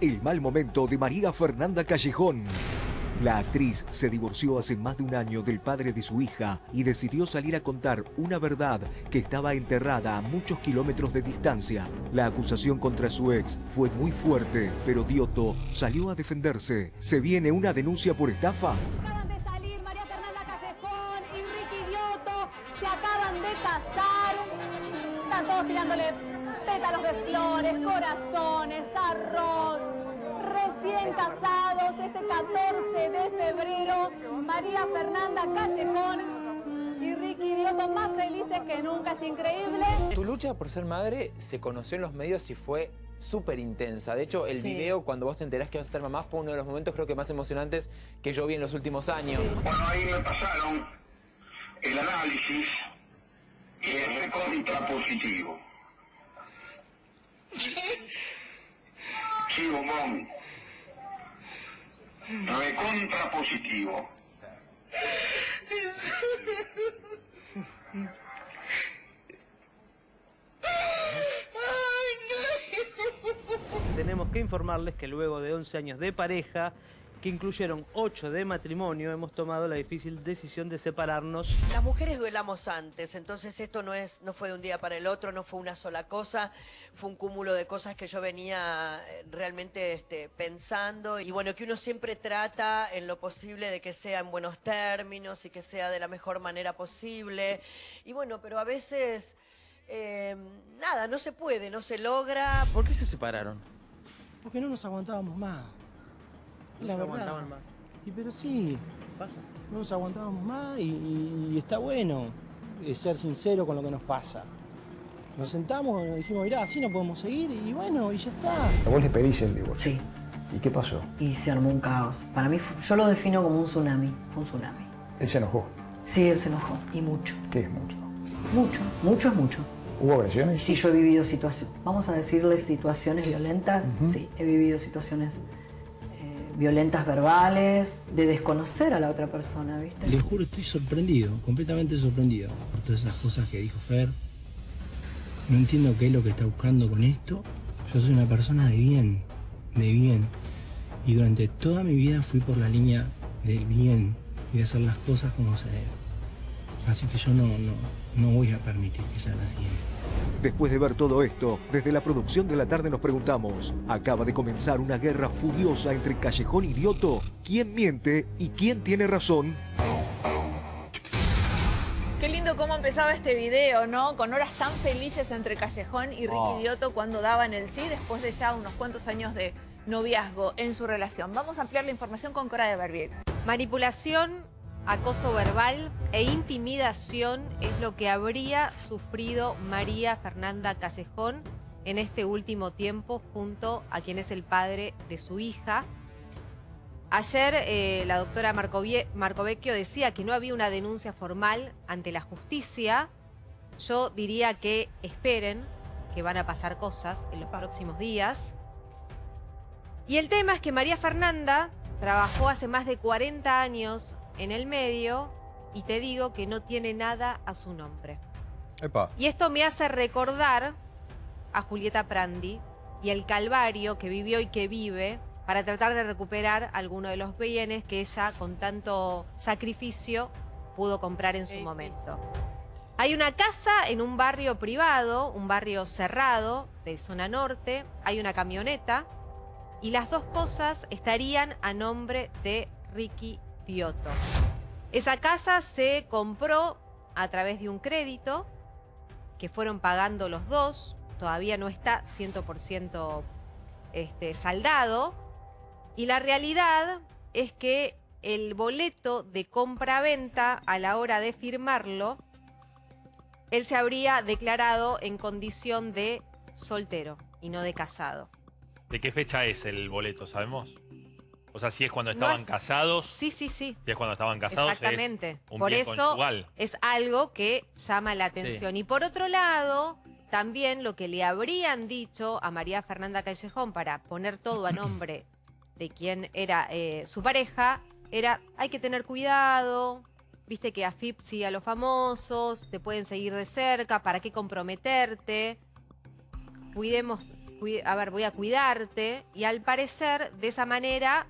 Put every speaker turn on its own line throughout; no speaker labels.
El mal momento de María Fernanda Callejón. La actriz se divorció hace más de un año del padre de su hija y decidió salir a contar una verdad que estaba enterrada a muchos kilómetros de distancia. La acusación contra su ex fue muy fuerte, pero Dioto salió a defenderse. ¿Se viene una denuncia por estafa?
Acaban de salir María Fernanda Callejón y Dioto. Se acaban de casar. Están todos tirándole pétalos de flores, corazones, arroz. Recién casados este 14 de febrero. María Fernanda Callejón y Ricky Dioto más felices que nunca. Es increíble.
Tu lucha por ser madre se conoció en los medios y fue súper intensa. De hecho, el video, cuando vos te enterás que vas a ser mamá, fue uno de los momentos creo que más emocionantes que yo vi en los últimos años.
Bueno, ahí me pasaron el análisis y es recontra positivo. Bombón. Recontra positivo.
Tenemos que informarles que luego de 11 años de pareja, que incluyeron 8 de matrimonio, hemos tomado la difícil decisión de separarnos.
Las mujeres duelamos antes, entonces esto no es, no fue de un día para el otro, no fue una sola cosa, fue un cúmulo de cosas que yo venía eh, realmente este, pensando y bueno, que uno siempre trata en lo posible de que sea en buenos términos y que sea de la mejor manera posible. Y bueno, pero a veces eh, nada, no se puede, no se logra.
¿Por qué se separaron?
Porque no nos aguantábamos más.
No
la
se
verdad.
aguantaban más.
Y pero sí,
Pasa.
no nos aguantábamos más y, y- y está bueno eh, ser sincero con lo que nos pasa. Nos sentamos y dijimos, mirá, así no podemos seguir y bueno, y ya está.
Vos le pedís el divorcio.
Sí,
¿Y qué pasó?
y se armó un caos. Para mí, yo lo defino como un tsunami. Fue un tsunami.
Él se enojó.
Sí, él se enojó. Y mucho.
¿Qué es mucho?
Mucho. Mucho es mucho.
¿Hubo agresiones?
Sí, yo he vivido situaciones, vamos a decirles situaciones violentas. Sí, he vivido situaciones violentas verbales, de desconocer a la otra persona, ¿viste?
Les juro, estoy sorprendido, completamente sorprendido por todas esas cosas que dijo Fer. No entiendo qué es lo que está buscando con esto. Yo soy una persona de bien, de bien. Y durante toda mi vida fui por la línea del bien y de hacer las cosas como se debe. Así que yo no, no, no voy a permitir que sea la siguiente.
Después de ver todo esto, desde la producción de la tarde nos preguntamos, ¿acaba de comenzar una guerra furiosa entre Callejón y Dioto? ¿Quién miente y quién tiene razón?
Qué lindo cómo empezaba este video, ¿no? Con horas tan felices entre Callejón y Ricky
Oh.
Dioto cuando daban el sí después de ya unos cuantos años de noviazgo en su relación. Vamos a ampliar la información con Cora de Barbieri.
Manipulación, acoso verbal e intimidación es lo que habría sufrido María Fernanda Callejón en este último tiempo junto a quien es el padre de su hija. Ayer eh, la doctora Marcovecchio decía que no había una denuncia formal ante la justicia. Yo diría que esperen, que van a pasar cosas en los próximos días. Y el tema es que María Fernanda trabajó hace más de 40 años en el medio y te digo que no tiene nada a su nombre.
Epa.
Y esto me hace recordar a Julieta Prandi y el calvario que vivió y que vive para tratar de recuperar alguno de los bienes que ella con tanto sacrificio pudo comprar en su momento. Hay una casa en un barrio privado, un barrio cerrado de zona norte, hay una camioneta y las dos cosas estarían a nombre de Ricky Esa casa se compró a través de un crédito que fueron pagando los dos, todavía no está 100% este, saldado, y la realidad es que el boleto de compra-venta a la hora de firmarlo, él se habría declarado en condición de soltero y no de casado.
¿De qué fecha es el boleto, sabemos? O sea, si es cuando
No
estaban
es-
casados,
Sí, sí, sí.
si es cuando estaban casados,
Exactamente.
es un
Por
bien
eso es algo que llama la atención. Y por otro lado, también lo que le habrían dicho a María Fernanda Callejón para poner todo a nombre de quien era eh, su pareja, era hay que tener cuidado, viste que AFIP sigue a los famosos, te pueden seguir de cerca, ¿para qué comprometerte? Cuidemos cui- a ver, voy a cuidarte. Y al parecer, de esa manera,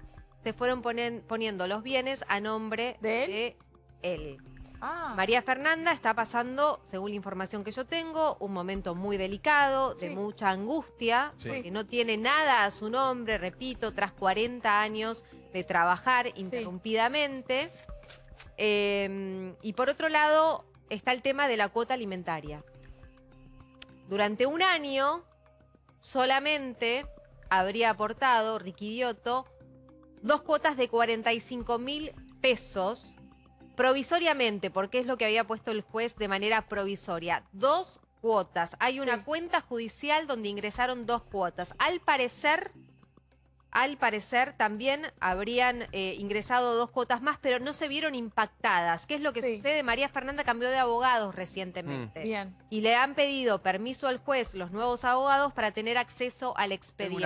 se fueron ponen- poniendo los bienes a nombre de él.
Ah.
María Fernanda está pasando, según la información que yo tengo, un momento muy delicado, de mucha angustia,
Sí.
porque no tiene nada a su nombre, repito, tras 40 años de trabajar interrumpidamente. Eh, y por otro lado, está el tema de la cuota alimentaria. Durante un año, solamente habría aportado Ricky Dioto dos cuotas de 45 mil pesos provisoriamente, porque es lo que había puesto el juez de manera provisoria. Dos cuotas. Hay una cuenta judicial donde ingresaron dos cuotas. Al parecer, al parecer también habrían eh, ingresado dos cuotas más, pero no se vieron impactadas. ¿Qué es lo que sucede? María Fernanda cambió de abogados recientemente.
Bien.
Y le han pedido permiso al juez los nuevos abogados para tener acceso al expediente.